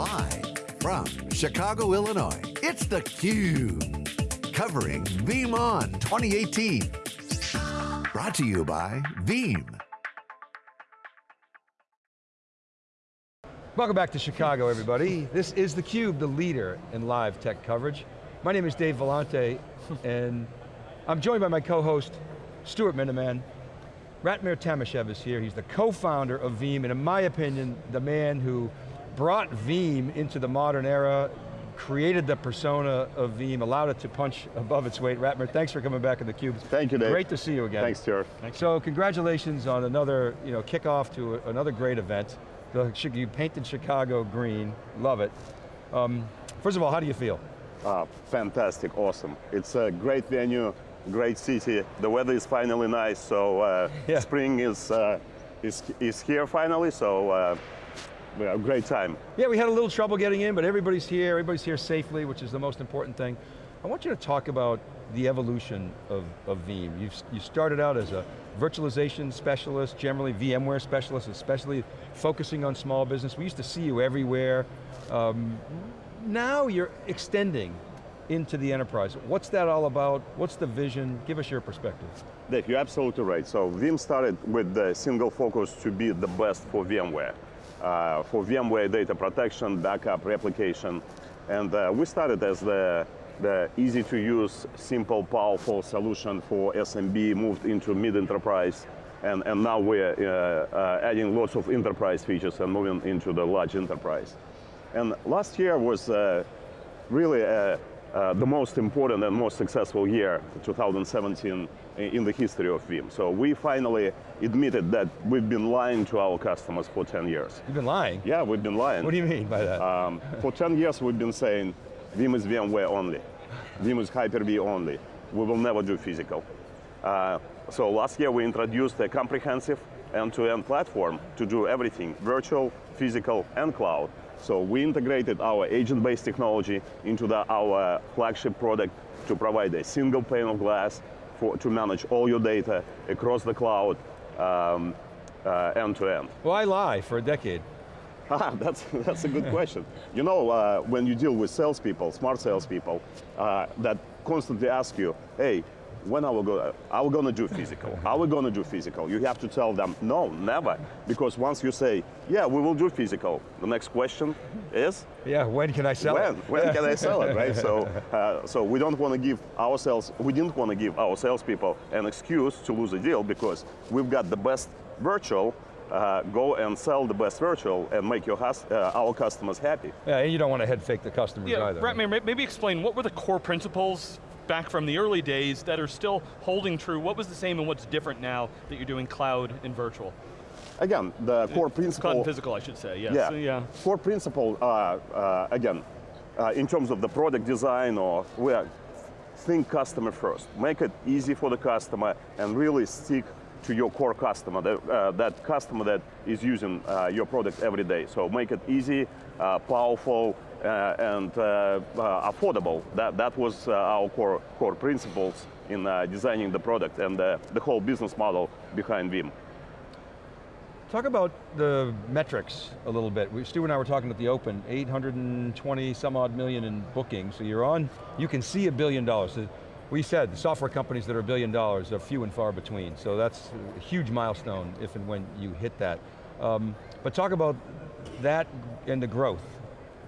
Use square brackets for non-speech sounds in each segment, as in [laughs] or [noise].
Live from Chicago, Illinois, it's theCUBE. Covering VeeamON 2018. Brought to you by Veeam. Welcome back to Chicago, everybody. This is theCUBE, the leader in live tech coverage. My name is Dave Vellante, [laughs] and I'm joined by my co-host, Stuart Miniman. Ratmir Timashev is here, he's the co-founder of Veeam, and in my opinion, the man who brought Veeam into the modern era, created the persona of Veeam, allowed it to punch above its weight. Ratmir, thanks for coming back to theCUBE. Thank you, Dave. Great to see you again. Thanks, Stuart. So congratulations on another you know, kickoff to a, another great event. The, you painted Chicago green, love it. Um, first of all, how do you feel? Uh, fantastic, awesome. It's a great venue, great city. The weather is finally nice, so uh, [laughs] Yeah. spring is, uh, is, is here finally, so uh, we have a great time. Yeah, we had a little trouble getting in, but everybody's here, everybody's here safely, which is the most important thing. I want you to talk about the evolution of, of Veeam. You've, you started out as a virtualization specialist, generally VMware specialist, especially focusing on small business. We used to see you everywhere. Um, now you're extending into the enterprise. What's that all about? What's the vision? Give us your perspective. Dave, you're absolutely right. So Veeam started with the single focus to be the best for VMware. Uh, for VMware data protection, backup, replication. And uh, we started as the, the easy to use, simple, powerful solution for SMB, moved into mid-enterprise. And, and now we're uh, uh, adding lots of enterprise features and moving into the large enterprise. And last year was uh, really uh, uh, the most important and most successful year, 2017, in the history of Veeam. So we finally admitted that we've been lying to our customers for 10 years. You've been lying. Yeah, we've been lying. What do you mean by that? Um, for 10 years we've been saying, Veeam is VMware only. Veeam is Hyper-V only. We will never do physical. Uh, so last year we introduced a comprehensive end-to-end platform to do everything, virtual, physical, and cloud. So we integrated our agent-based technology into the, our flagship product to provide a single pane of glass for, to manage all your data across the cloud, um, uh, end-to-end. Why lie for a decade? [laughs] Ah, that's, that's a good [laughs] question. You know, uh, when you deal with salespeople, smart salespeople, uh, that constantly ask you, hey, when are we, go are we gonna do physical? Are we gonna do physical? You have to tell them, no, never. Because once you say, yeah, we will do physical, the next question is, Yeah, when can I sell when? it? When can I sell it, right? So, [laughs] uh, so we don't want to give ourselves, we didn't want to give our salespeople an excuse to lose a deal because we've got the best virtual, uh, go and sell the best virtual and make your hus- uh, our customers happy. Yeah, and you don't want to head fake the customers Yeah, either. Brett, may- maybe explain, what were the core principles back from the early days that are still holding true? What was the same and what's different now that you're doing cloud and virtual? Again, the core Cloud principle. and physical, I should say, yes. Yeah. Yeah. Core principle, uh, uh, again, uh, in terms of the product design or where, think customer first. Make it easy for the customer and really stick to your core customer, that, uh, that customer that is using uh, your product every day. So make it easy, uh, powerful, uh, and uh, uh, affordable. That, that was our core, core principles in designing the product and the whole business model behind Veeam. Talk about the metrics a little bit. We, Stu and I were talking at the open, 820 some odd million in bookings, so you're on, you can see a billion dollars. The- We said, software companies that are a billion dollars are few and far between, so that's a huge milestone if and when you hit that. Um, but talk about that and the growth.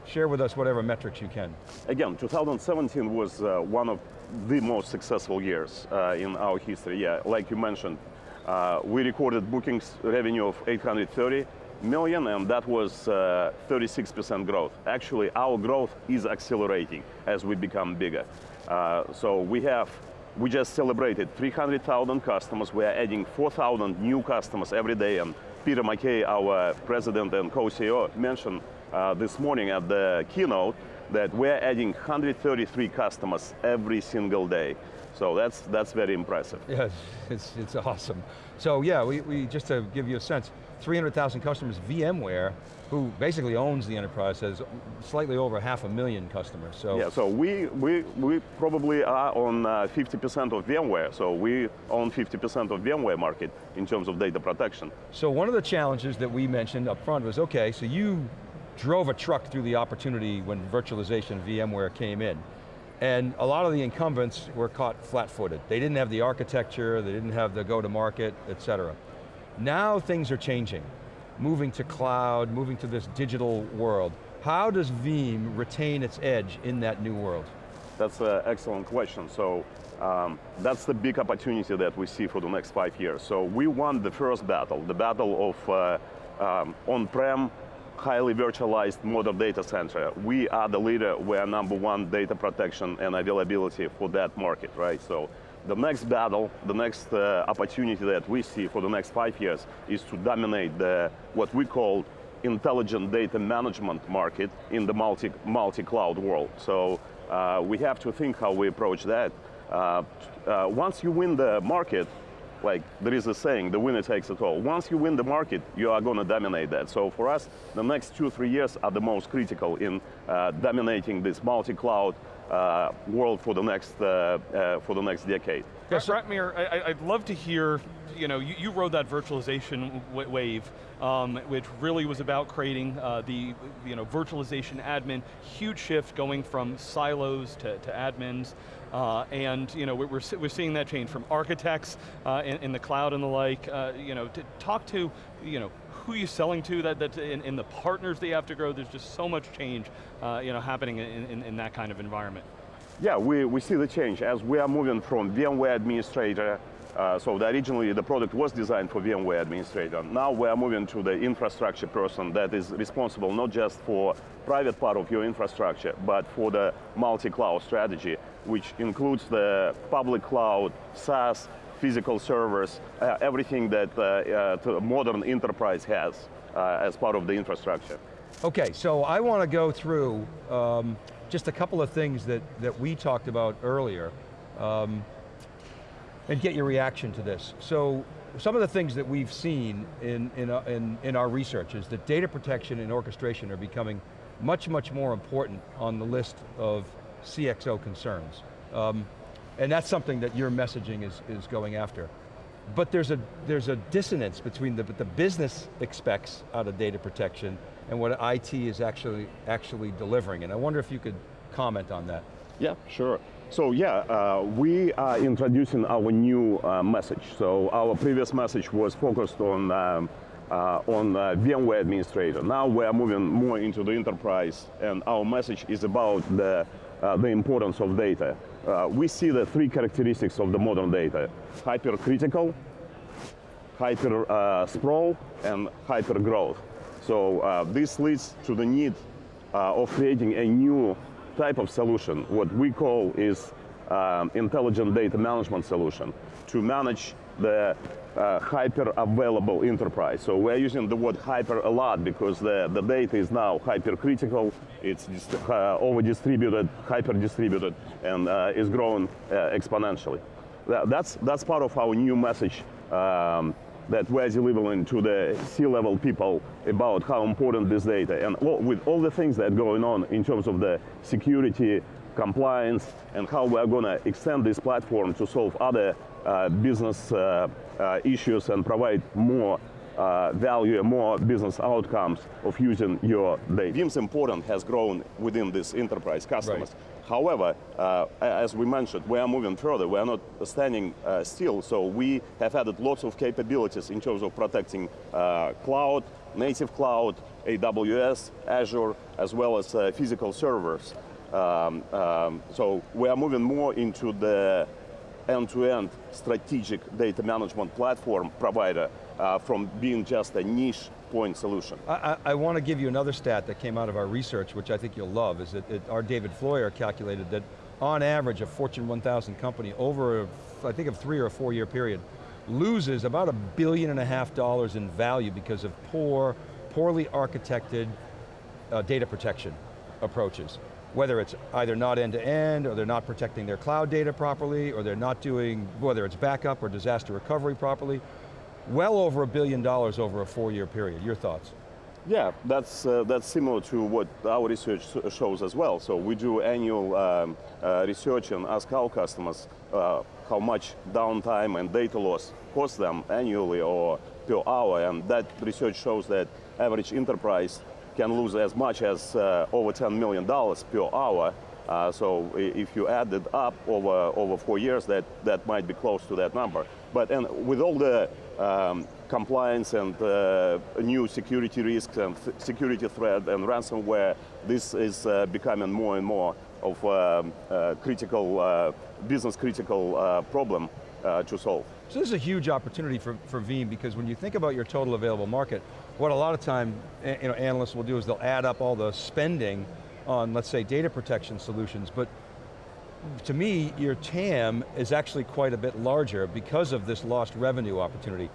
Share with us whatever metrics you can. Again, 2017 was uh, one of the most successful years uh, in our history. Yeah, like you mentioned, uh, we recorded bookings revenue of 830 million, and that was 36% growth. Actually, our growth is accelerating as we become bigger. Uh, so we have, we just celebrated 300,000 customers. We are adding 4,000 new customers every day, and Peter McKay, our president and co-CEO, mentioned uh, this morning at the keynote that we're adding 133 customers every single day. So that's, that's very impressive. Yes, it's, it's awesome. So yeah, we, we, just to give you a sense, 300,000 customers, VMware, who basically owns the enterprise, has slightly over half a million customers, so. Yeah, so we, we, we probably are on uh, 50% of VMware, so we own 50% of VMware market in terms of data protection. So one of the challenges that we mentioned up front was, okay, so you drove a truck through the opportunity when virtualization VMware came in. And a lot of the incumbents were caught flat-footed. They didn't have the architecture, they didn't have the go-to-market, et cetera. Now things are changing. Moving to cloud, moving to this digital world. How does Veeam retain its edge in that new world? That's an excellent question. So um, that's the big opportunity that we see for the next five years. So we won the first battle, the battle of uh, um, on-prem, highly virtualized modern data center. We are the leader, we are number one data protection and availability for that market, right? So the next battle, the next uh, opportunity that we see for the next five years is to dominate the, what we call intelligent data management market in the multi, multi-cloud world. So uh, we have to think how we approach that. Uh, uh, once you win the market, like there is a saying, the winner takes it all. Once you win the market, you are going to dominate that. So for us, the next two, three years are the most critical in uh, dominating this multi-cloud uh, world for the next uh, uh, for the next decade. Yes, Ratmir, I, would love to hear, you know, you, you rode that virtualization wave, um, which really was about creating uh, the, you know, virtualization admin, huge shift going from silos to, to admins, uh, and you know, we're, we're seeing that change from architects uh, in, in, the cloud and the like, uh, you know, to talk to, you know, who you're selling to, that, that in, in, the partners they have to grow, there's just so much change uh, you know, happening in, in, in that kind of environment. Yeah, we, we see the change as we are moving from VMware administrator uh, so the, originally the product was designed for VMware administrator. Now we are moving to the infrastructure person that is responsible not just for private part of your infrastructure, but for the multi-cloud strategy, which includes the public cloud, SaaS, physical servers, uh, everything that uh, uh modern enterprise has uh, as part of the infrastructure. Okay, so I want to go through um, just a couple of things that, that we talked about earlier um, and get your reaction to this. So some of the things that we've seen in, in, uh, in, in our research is that data protection and orchestration are becoming much, much more important on the list of CXO concerns. Um, and that's something that your messaging is, is going after. But there's a, there's a dissonance between the, the business expects out of data protection and what IT is actually, actually delivering. And I wonder if you could comment on that. Yeah, sure. So yeah, uh, we are introducing our new uh, message. So our previous message was focused on um, uh, on VMware administrator. Now we are moving more into the enterprise, and our message is about the uh, the importance of data. Uh, we see the three characteristics of the modern data: hypercritical, hyper sprawl, and hyper growth. So uh, this leads to the need uh, of creating a new type of solution, what we call is um, intelligent data management solution to manage the uh, hyper-available enterprise. So we're using the word hyper a lot because the, the data is now hyper-critical, it's uh, over-distributed, hyper-distributed, and uh, is growing uh, exponentially. That's, that's part of our new message um, that we're delivering to the C-level people about how important this data, and all, with all the things that are going on in terms of the security, compliance, and how we're going to extend this platform to solve other uh, business uh, uh, issues and provide more uh, value and more business outcomes of using your data. Veeam's important has grown within this enterprise customers. Right. However, uh, as we mentioned, we are moving further. We are not standing uh, still, so we have added lots of capabilities in terms of protecting uh, cloud, native cloud, AWS, Azure, as well as uh, physical servers. Um, um, so we are moving more into the end-to-end -end strategic data management platform provider uh, from being just a niche point solution. I, I, I, want to give you another stat that came out of our research, which I think you'll love, is that it, our David Floyer calculated that on average a Fortune 1000 company over, a, I think a three or a four year period, loses about a billion and a half dollars in value because of poor, poorly architected uh, data protection approaches. Whether it's either not end to end, or they're not protecting their cloud data properly, or they're not doing, whether it's backup or disaster recovery properly, well over a billion dollars over a four-year period. Your thoughts? Yeah, that's, uh, that's similar to what our research shows as well. So we do annual um, uh, research and ask our customers uh, how much downtime and data loss costs them annually or per hour, and that research shows that average enterprise can lose as much as uh, over $10 million per hour. Uh, so if you add it up over, over four years, that, that might be close to that number. But and with all the um, compliance and uh, new security risks and th security threat and ransomware, this is uh, becoming more and more of a, a critical, uh, business critical uh, problem uh, to solve. So this is a huge opportunity for, for Veeam because when you think about your total available market, what a lot of time you know, analysts will do is they'll add up all the spending on, let's say, data protection solutions, but to me, your TAM is actually quite a bit larger because of this lost revenue opportunity.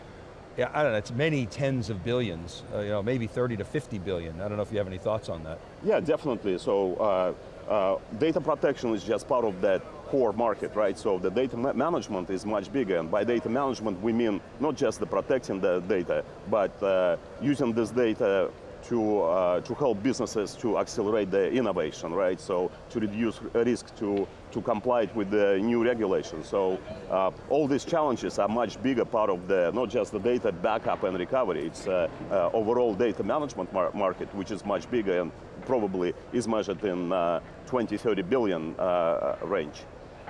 Yeah, I don't know, it's many tens of billions, uh, you know, maybe 30 to 50 billion. I don't know if you have any thoughts on that. Yeah, definitely. So uh, uh, data protection is just part of that core market, right? So the data ma management is much bigger, and by data management we mean not just the protecting the data, but uh, using this data to, uh, to help businesses to accelerate the innovation, right? So to reduce risk, to, to comply with the new regulations. So uh, all these challenges are much bigger part of the, not just the data backup and recovery, it's uh, uh overall data management mar market, which is much bigger and probably is measured in uh, 20, 30 billion uh, range.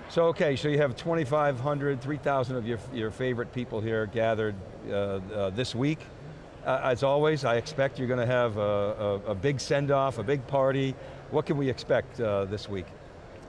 So okay, so you have 2,500, 3,000 of your, your favorite people here gathered this week. Uh, as always, I expect you're going to have a, a, a big send-off, a big party. What can we expect uh, this week?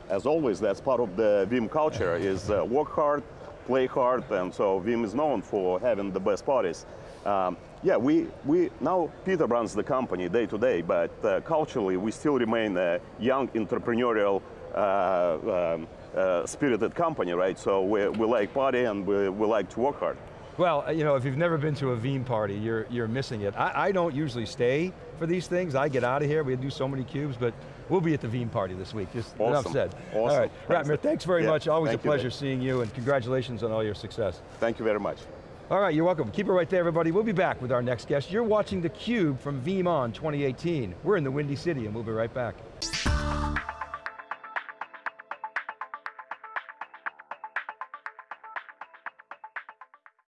As always, that's part of the Veeam culture, [laughs] is uh, work hard, play hard, and so Veeam is known for having the best parties. Um, yeah, we, we, now Peter runs the company day to day, but uh, culturally we still remain a young entrepreneurial uh, um, uh, spirited company, right? So we, we like party and we, we like to work hard. Well, uh, you know, if you've never been to a Veeam party, you're, you're missing it. I, I don't usually stay for these things. I get out of here, we do so many cubes, but we'll be at the Veeam party this week, just awesome. enough said. Awesome. All right, Ratmir, thanks very yeah, much. Always a pleasure you, seeing you, and congratulations on all your success. Thank you very much. All right, you're welcome. Keep it right there, everybody. We'll be back with our next guest. You're watching theCUBE from VeeamON 2018. We're in the Windy City, and we'll be right back.